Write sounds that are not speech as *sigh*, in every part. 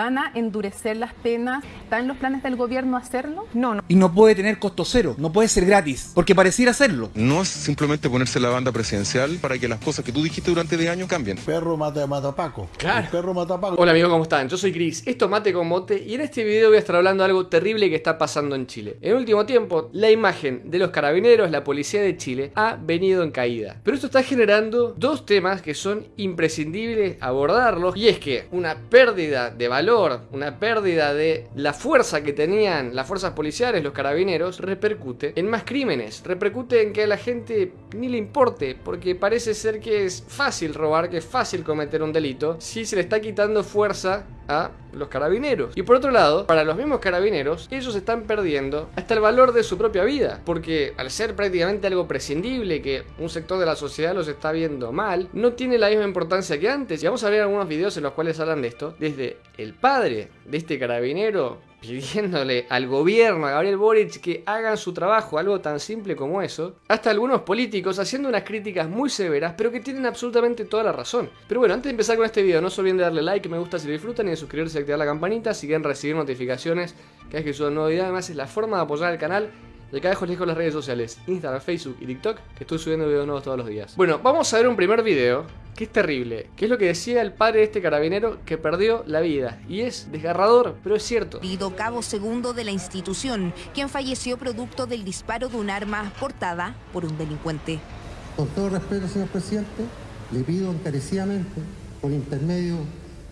¿Van a endurecer las penas? ¿Está en los planes del gobierno hacerlo? No, no. Y no puede tener costo cero, no puede ser gratis, porque pareciera hacerlo. No es simplemente ponerse la banda presidencial para que las cosas que tú dijiste durante 10 años cambien. Perro mata, mata a Paco. Claro. El perro mata a Paco. Hola amigos, ¿cómo están? Yo soy Chris, esto es Mate con Mote y en este video voy a estar hablando de algo terrible que está pasando en Chile. En el último tiempo, la imagen de los carabineros, la policía de Chile, ha venido en caída. Pero esto está generando dos temas que son imprescindibles abordarlos y es que una pérdida de valor, una pérdida de la fuerza que tenían las fuerzas policiales, los carabineros, repercute en más crímenes, repercute en que a la gente ni le importe, porque parece ser que es fácil robar, que es fácil cometer un delito, si se le está quitando fuerza a los carabineros. Y por otro lado, para los mismos carabineros, ellos están perdiendo hasta el valor de su propia vida, porque al ser prácticamente algo prescindible que un sector de la sociedad los está viendo mal, no tiene la misma importancia que antes. Y vamos a ver algunos videos en los cuales hablan de esto, desde el padre de este carabinero pidiéndole al gobierno, a Gabriel Boric, que hagan su trabajo, algo tan simple como eso, hasta algunos políticos haciendo unas críticas muy severas, pero que tienen absolutamente toda la razón. Pero bueno, antes de empezar con este video, no se olviden de darle like, me gusta si lo disfrutan, y de suscribirse y activar la campanita si quieren recibir notificaciones cada vez que suba un nuevo video. Además, es la forma de apoyar al canal. Y acá dejo les dejo las redes sociales, Instagram, Facebook y TikTok, que estoy subiendo videos nuevos todos los días. Bueno, vamos a ver un primer video que es terrible, que es lo que decía el padre de este carabinero que perdió la vida. Y es desgarrador, pero es cierto. Pido cabo segundo de la institución, quien falleció producto del disparo de un arma portada por un delincuente. Con todo respeto, señor presidente, le pido encarecidamente, por intermedio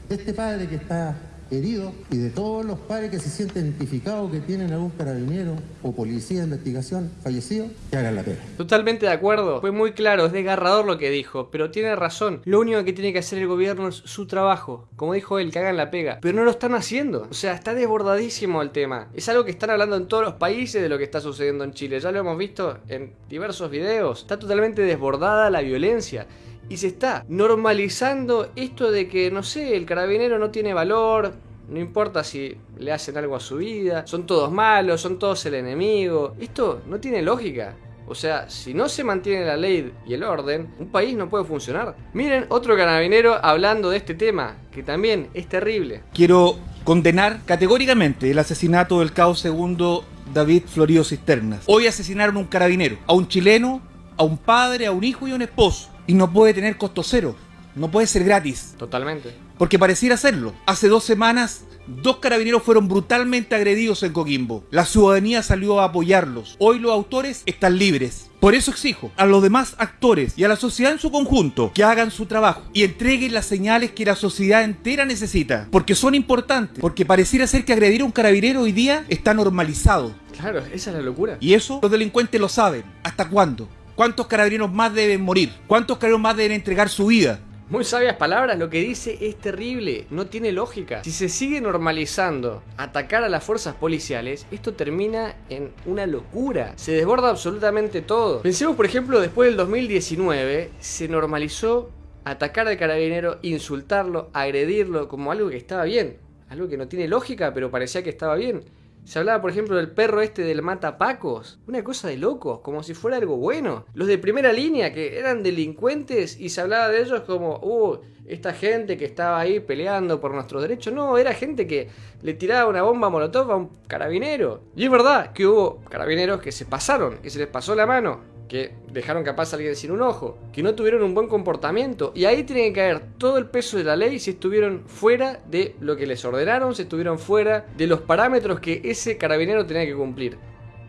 de este padre que está herido y de todos los padres que se sienten identificados que tienen algún carabinero o policía de investigación fallecido, que hagan la pena. Totalmente de acuerdo, fue muy claro, es desgarrador lo que dijo, pero tiene razón. Lo único que tiene que hacer el gobierno es su trabajo, como dijo él, que hagan la pega, pero no lo están haciendo. O sea, está desbordadísimo el tema. Es algo que están hablando en todos los países de lo que está sucediendo en Chile, ya lo hemos visto en diversos videos. Está totalmente desbordada la violencia. Y se está normalizando esto de que, no sé, el carabinero no tiene valor, no importa si le hacen algo a su vida, son todos malos, son todos el enemigo. Esto no tiene lógica. O sea, si no se mantiene la ley y el orden, un país no puede funcionar. Miren otro carabinero hablando de este tema, que también es terrible. Quiero condenar categóricamente el asesinato del caos segundo David Florido Cisternas. Hoy asesinaron a un carabinero, a un chileno, a un padre, a un hijo y a un esposo. Y no puede tener costo cero, no puede ser gratis. Totalmente. Porque pareciera serlo. Hace dos semanas, dos carabineros fueron brutalmente agredidos en Coquimbo. La ciudadanía salió a apoyarlos. Hoy los autores están libres. Por eso exijo a los demás actores y a la sociedad en su conjunto que hagan su trabajo y entreguen las señales que la sociedad entera necesita. Porque son importantes. Porque pareciera ser que agredir a un carabinero hoy día está normalizado. Claro, esa es la locura. Y eso los delincuentes lo saben. ¿Hasta cuándo? ¿Cuántos carabineros más deben morir? ¿Cuántos carabineros más deben entregar su vida? Muy sabias palabras, lo que dice es terrible, no tiene lógica. Si se sigue normalizando atacar a las fuerzas policiales, esto termina en una locura. Se desborda absolutamente todo. Pensemos, por ejemplo, después del 2019, se normalizó atacar al carabinero, insultarlo, agredirlo como algo que estaba bien. Algo que no tiene lógica, pero parecía que estaba bien. Se hablaba, por ejemplo, del perro este del matapacos. Una cosa de locos, como si fuera algo bueno. Los de primera línea, que eran delincuentes y se hablaba de ellos como, uh, esta gente que estaba ahí peleando por nuestros derechos. No, era gente que le tiraba una bomba molotov a un carabinero. Y es verdad que hubo carabineros que se pasaron, que se les pasó la mano que dejaron capaz a alguien sin un ojo, que no tuvieron un buen comportamiento. Y ahí tiene que caer todo el peso de la ley si estuvieron fuera de lo que les ordenaron, si estuvieron fuera de los parámetros que ese carabinero tenía que cumplir.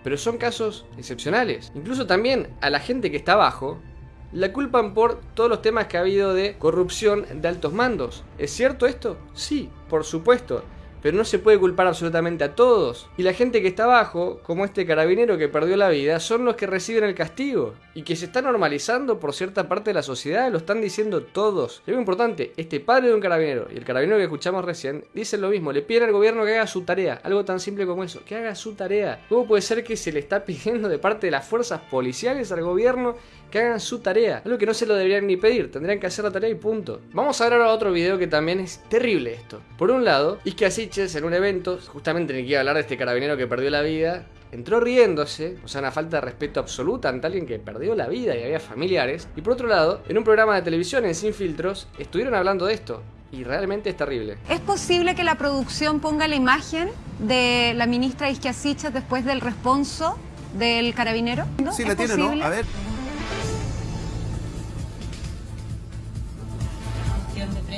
Pero son casos excepcionales. Incluso también a la gente que está abajo, la culpan por todos los temas que ha habido de corrupción de altos mandos. ¿Es cierto esto? Sí, por supuesto pero no se puede culpar absolutamente a todos. Y la gente que está abajo, como este carabinero que perdió la vida, son los que reciben el castigo. Y que se está normalizando por cierta parte de la sociedad, lo están diciendo todos. Y algo importante, este padre de un carabinero y el carabinero que escuchamos recién, dicen lo mismo, le piden al gobierno que haga su tarea. Algo tan simple como eso, que haga su tarea. ¿Cómo puede ser que se le está *laughs* pidiendo de parte de las fuerzas policiales al gobierno que hagan su tarea. Algo que no se lo deberían ni pedir, tendrían que hacer la tarea y punto. Vamos a ver ahora otro video que también es terrible esto. Por un lado, Isque Asiches en un evento, justamente en el que iba a hablar de este carabinero que perdió la vida, entró riéndose, o sea, una falta de respeto absoluta ante alguien que perdió la vida y había familiares. Y por otro lado, en un programa de televisión en Sin Filtros, estuvieron hablando de esto. Y realmente es terrible. ¿Es posible que la producción ponga la imagen de la ministra Isquiasicha después del responso del carabinero? ¿No? Sí, ¿Es la tiene, posible? ¿no? A ver.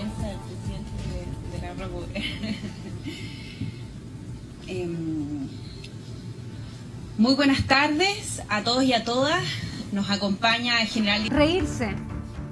Función de prensa del presidente de, de la República. *laughs* Em, muy buenas tardes a todos y a todas. Nos acompaña el general. Reírse.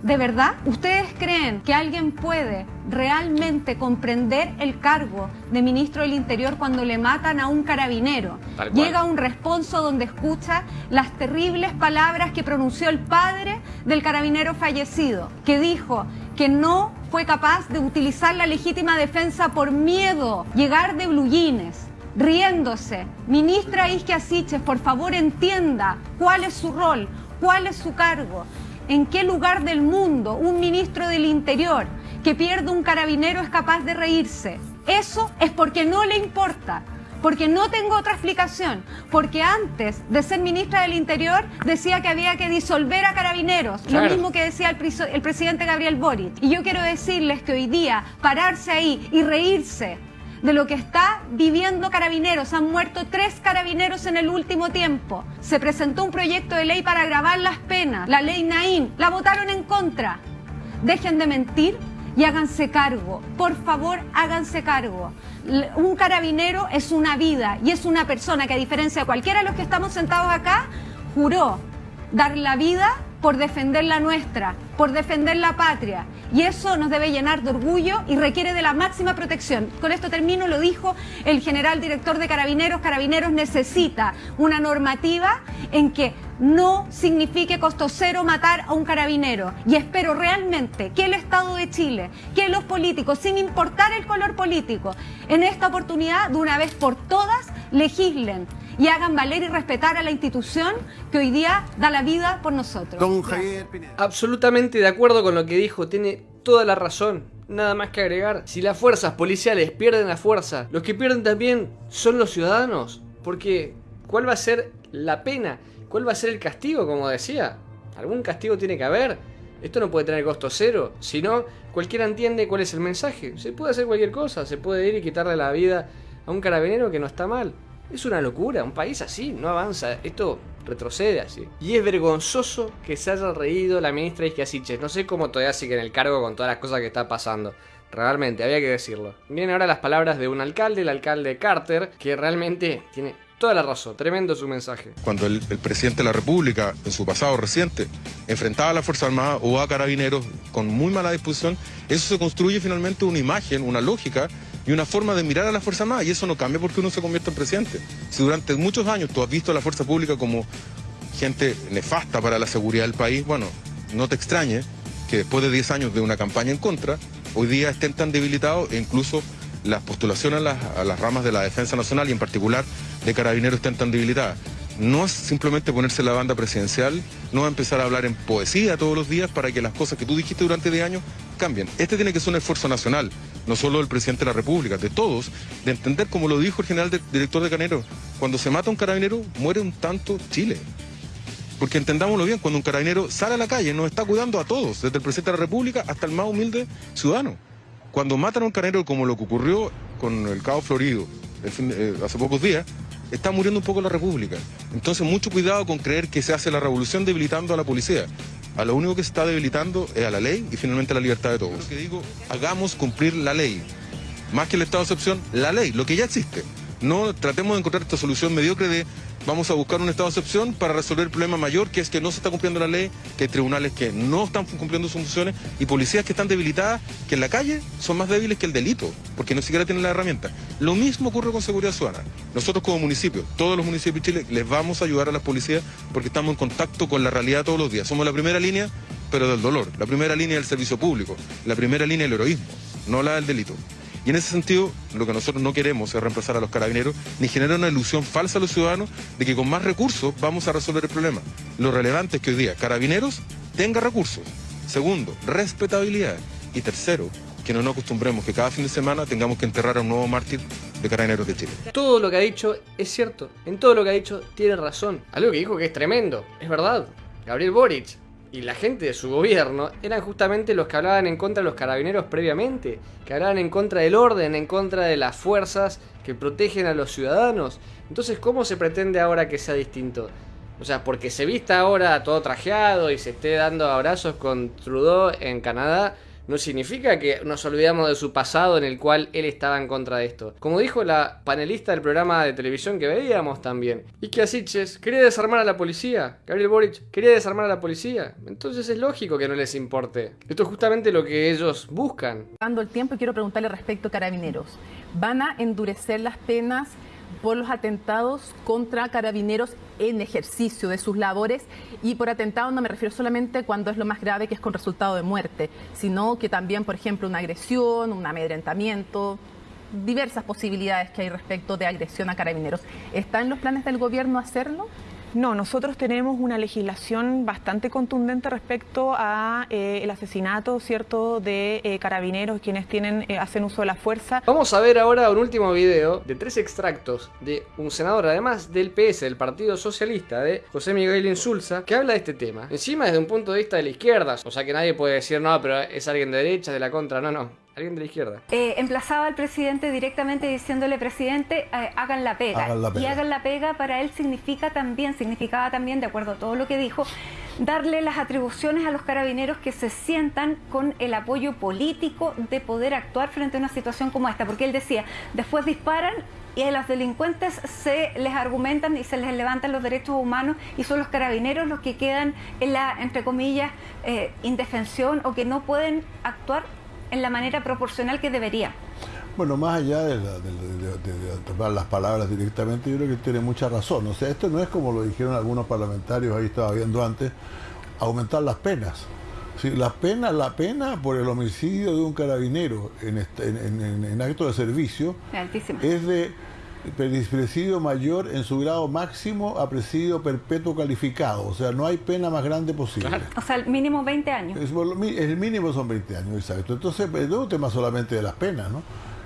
¿De verdad? ¿Ustedes creen que alguien puede realmente comprender el cargo de ministro del Interior cuando le matan a un carabinero? Llega a un responso donde escucha las terribles palabras que pronunció el padre del carabinero fallecido, que dijo que no fue capaz de utilizar la legítima defensa por miedo, llegar de bluyines riéndose. Ministra Isquia Siches, por favor entienda cuál es su rol, cuál es su cargo. ¿En qué lugar del mundo un ministro del Interior que pierde un carabinero es capaz de reírse? Eso es porque no le importa, porque no tengo otra explicación, porque antes de ser ministra del Interior decía que había que disolver a carabineros, Claro. lo mismo que decía el, presidente Gabriel Boric. Y yo quiero decirles que hoy día pararse ahí y reírse de lo que está viviendo Carabineros. Han muerto tres carabineros en el último tiempo. Se presentó un proyecto de ley para agravar las penas, la ley Naín. La votaron en contra. Dejen de mentir y háganse cargo. Por favor, háganse cargo. Un carabinero es una vida y es una persona que a diferencia de cualquiera de los que estamos sentados acá, juró dar la vida por defender la nuestra, por defender la patria. Y eso nos debe llenar de orgullo y requiere de la máxima protección. Con esto termino, lo dijo el general director de Carabineros. Carabineros necesita una normativa en que no signifique costo cero matar a un carabinero. Y espero realmente que el Estado de Chile, que los políticos, sin importar el color político, en esta oportunidad, de una vez por todas, legislen y hagan valer y respetar a la institución que hoy día da la vida por nosotros. Don Gracias. Javier Pineda. Absolutamente de acuerdo con lo que dijo, tiene toda la razón. Nada más que agregar, si las fuerzas policiales pierden la fuerza, los que pierden también son los ciudadanos. Porque, ¿cuál va a ser la pena? ¿Cuál va a ser el castigo, como decía? Algún castigo tiene que haber. Esto no puede tener costo cero, si no, cualquiera entiende cuál es el mensaje. Se puede hacer cualquier cosa, se puede ir y quitarle la vida a un carabinero que no está mal. Es una locura, un país así no avanza, esto retrocede así. Y es vergonzoso que se haya reído la ministra Isquiasiches. No sé cómo todavía sigue en el cargo con todas las cosas que está pasando. Realmente, había que decirlo. Vienen ahora las palabras de un alcalde, el alcalde Carter, que realmente tiene toda la razón. Tremendo su mensaje. Cuando el, el presidente de la República, en su pasado reciente, enfrentaba a la Fuerza Armada o a carabineros con muy mala disposición, eso se construye finalmente una imagen, una lógica y una forma de mirar a la Fuerza Armada. Y eso no cambia porque uno se convierte en presidente. Si durante muchos años tú has visto a la Fuerza Pública como gente nefasta para la seguridad del país, bueno, no te extrañe que después de 10 años de una campaña en contra, hoy día estén tan debilitados e incluso las postulaciones a las, a las ramas de la defensa nacional y en particular de carabineros estén tan debilitadas. No es simplemente ponerse la banda presidencial, no empezar a hablar en poesía todos los días para que las cosas que tú dijiste durante 10 años cambien. Este tiene que ser un esfuerzo nacional, no solo del presidente de la República, de todos, de entender, como lo dijo el general director de Canero, cuando se mata un carabinero, muere un tanto Chile. Porque entendámoslo bien, cuando un carabinero sale a la calle, nos está cuidando a todos, desde el presidente de la República hasta el más humilde ciudadano. Cuando matan a un carabinero como lo que ocurrió con el Cabo Florido eh, hace pocos días, está muriendo un poco la República. Entonces, mucho cuidado con creer que se hace la revolución debilitando a la policía. A lo único que se está debilitando es a la ley y finalmente a la libertad de todos. Lo que digo, hagamos cumplir la ley. Más que el estado de excepción, la ley, lo que ya existe. No tratemos de encontrar esta solución mediocre de vamos a buscar un estado de excepción para resolver el problema mayor, que es que no se está cumpliendo la ley, que hay tribunales que no están cumpliendo sus funciones y policías que están debilitadas, que en la calle son más débiles que el delito, porque no siquiera tienen la herramienta. Lo mismo ocurre con seguridad ciudadana. Nosotros como municipio, todos los municipios de Chile, les vamos a ayudar a las policías porque estamos en contacto con la realidad todos los días. Somos la primera línea, pero del dolor, la primera línea del servicio público, la primera línea del heroísmo, no la del delito. Y en ese sentido, lo que nosotros no queremos es reemplazar a los carabineros ni generar una ilusión falsa a los ciudadanos de que con más recursos vamos a resolver el problema. Lo relevante es que hoy día carabineros tenga recursos. Segundo, respetabilidad. Y tercero, quienes no acostumbremos que cada fin de semana tengamos que enterrar a un nuevo mártir de Carabineros de Chile. Todo lo que ha dicho es cierto. En todo lo que ha dicho tiene razón. Algo que dijo que es tremendo. Es verdad. Gabriel Boric y la gente de su gobierno eran justamente los que hablaban en contra de los carabineros previamente, que hablaban en contra del orden, en contra de las fuerzas que protegen a los ciudadanos. Entonces, ¿cómo se pretende ahora que sea distinto? O sea, porque se vista ahora todo trajeado y se esté dando abrazos con Trudeau en Canadá, no significa que nos olvidamos de su pasado en el cual él estaba en contra de esto. Como dijo la panelista del programa de televisión que veíamos también, y que Asiches quería desarmar a la policía, Gabriel Boric quería desarmar a la policía, entonces es lógico que no les importe. Esto es justamente lo que ellos buscan. Dando el tiempo, quiero preguntarle respecto a carabineros. ¿Van a endurecer las penas por los atentados contra carabineros en ejercicio de sus labores y por atentado no me refiero solamente cuando es lo más grave que es con resultado de muerte, sino que también, por ejemplo, una agresión, un amedrentamiento, diversas posibilidades que hay respecto de agresión a carabineros. ¿Está en los planes del gobierno hacerlo? No, nosotros tenemos una legislación bastante contundente respecto a eh, el asesinato, cierto, de eh, carabineros quienes tienen eh, hacen uso de la fuerza. Vamos a ver ahora un último video de tres extractos de un senador, además del PS, del Partido Socialista, de José Miguel Insulza, que habla de este tema. Encima desde un punto de vista de la izquierda, o sea que nadie puede decir no, pero es alguien de derecha, de la contra, no, no. Alguien de la izquierda. Eh, emplazaba al presidente directamente diciéndole, presidente, eh, hagan, la pega. Hagan la pega. Y hagan la pega para él significa también, significaba también, de acuerdo a todo lo que dijo, darle las atribuciones a los carabineros que se sientan con el apoyo político de poder actuar frente a una situación como esta. Porque él decía, después disparan y a los delincuentes se les argumentan y se les levantan los derechos humanos y son los carabineros los que quedan en la, entre comillas, eh, indefensión o que no pueden actuar en la manera proporcional que debería. Bueno, más allá de, la- de- de- de- de tomar las palabras directamente, yo creo que tiene mucha razón. O sea, esto no es como lo dijeron algunos parlamentarios, ahí estaba viendo antes, aumentar las penas. Sí, las penas, la pena por el homicidio de un carabinero en, este- en- en- en- en acto de servicio Altísima. es de presidio mayor en su grado máximo a presidio perpetuo calificado. O sea, no hay pena más grande posible. O sea, mínimo 20 años. Es el mínimo son 20 años, exacto. Entonces, eh, no es un tema solamente de las penas, ¿no?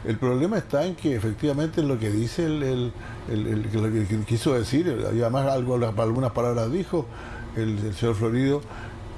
El problema está en que efectivamente en lo que dice el, el- el- el- que lo que que quiso decir, y además algo, algunas palabras dijo el, el señor Florido,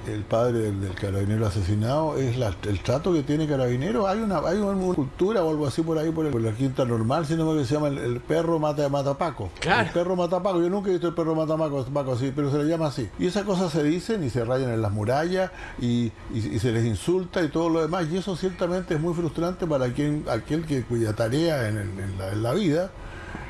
el padre del, del carabinero asesinado, es la- el trato que tiene carabinero. Hay una, hay una cultura o algo así por ahí, por, el- por la quinta normal, sino que se llama el, el perro mata, mata Paco. Claro. El perro mata Paco. Yo nunca he visto el perro mata Paco, Paco así, pero se le llama así. Y esas cosas se dicen y se rayan en las murallas y, y- y se les insulta y todo lo demás. Y eso ciertamente es muy frustrante para quien, aquel que, cuya tarea en, el- en la, en la vida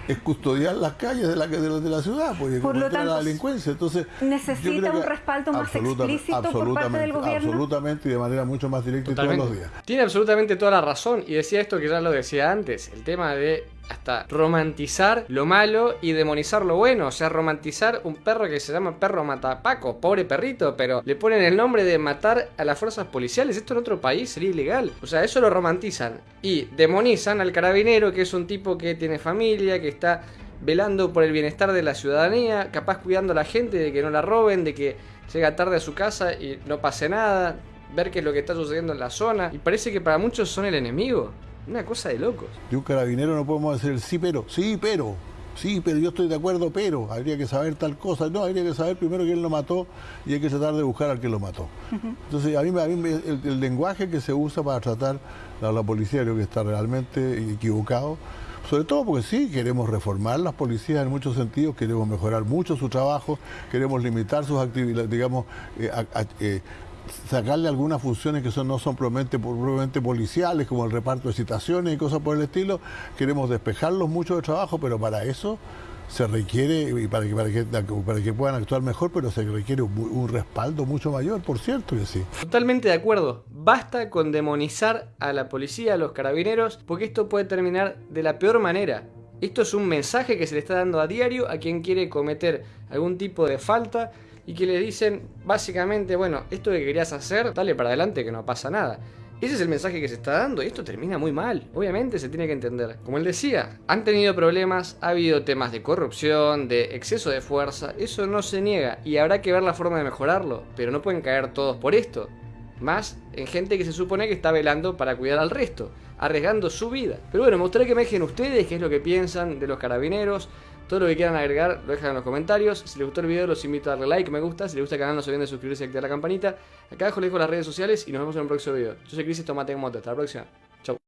es custodiar las calles de la, de la, de la ciudad, porque Por lo a la tanto, delincuencia. Entonces, necesita un respaldo más explícito por parte del gobierno. Absolutamente y de manera mucho más directa y todos los días. Tiene absolutamente toda la razón. Y decía esto que ya lo decía antes. El tema de hasta romantizar lo malo y demonizar lo bueno. O sea, romantizar un perro que se llama perro matapaco. Pobre perrito, pero le ponen el nombre de matar a las fuerzas policiales. Esto en otro país sería ilegal. O sea, eso lo romantizan. Y demonizan al carabinero, que es un tipo que tiene familia, que está velando por el bienestar de la ciudadanía, capaz cuidando a la gente de que no la roben, de que llega tarde a su casa y no pase nada, ver qué es lo que está sucediendo en la zona. Y parece que para muchos son el enemigo. Una cosa de locos. De un carabinero no podemos decir el sí, pero, sí, pero, sí, pero yo estoy de acuerdo, pero, habría que saber tal cosa. No, habría que saber primero quién lo mató y hay que tratar de buscar al que lo mató. Entonces, a mí, me- a mí el, el lenguaje que se usa para tratar a la policía creo que está realmente equivocado. Sobre todo porque sí, queremos reformar las policías en muchos sentidos, queremos mejorar mucho su trabajo, queremos limitar sus actividades, digamos, eh, a- a- eh, sacarle algunas funciones que son, no son propiamente, propiamente policiales, como el reparto de citaciones y cosas por el estilo. Queremos despejarlos mucho de trabajo, pero para eso se requiere, y para que, para que, para que puedan actuar mejor, pero se requiere un, un respaldo mucho mayor, por cierto que sí. Totalmente de acuerdo. Basta con demonizar a la policía, a los carabineros, porque esto puede terminar de la peor manera. Esto es un mensaje que se le está dando a diario a quien quiere cometer algún tipo de falta y que le dicen básicamente, bueno, esto que querías hacer, dale para adelante que no pasa nada. Ese es el mensaje que se está dando y esto termina muy mal. Obviamente se tiene que entender. Como él decía, han tenido problemas, ha habido temas de corrupción, de exceso de fuerza, eso no se niega y habrá que ver la forma de mejorarlo, pero no pueden caer todos por esto. más en gente que se supone que está velando para cuidar al resto, arriesgando su vida. Pero bueno, gustaría que me dejen ustedes qué es lo que piensan de los carabineros, todo lo que quieran agregar lo dejan en los comentarios. Si les gustó el video los invito a darle like, me gusta. Si les gusta el canal no se olviden de suscribirse y activar la campanita. Acá abajo les dejo las redes sociales y nos vemos en el próximo video. Yo soy Crisis Tomate Moto. Hasta la próxima.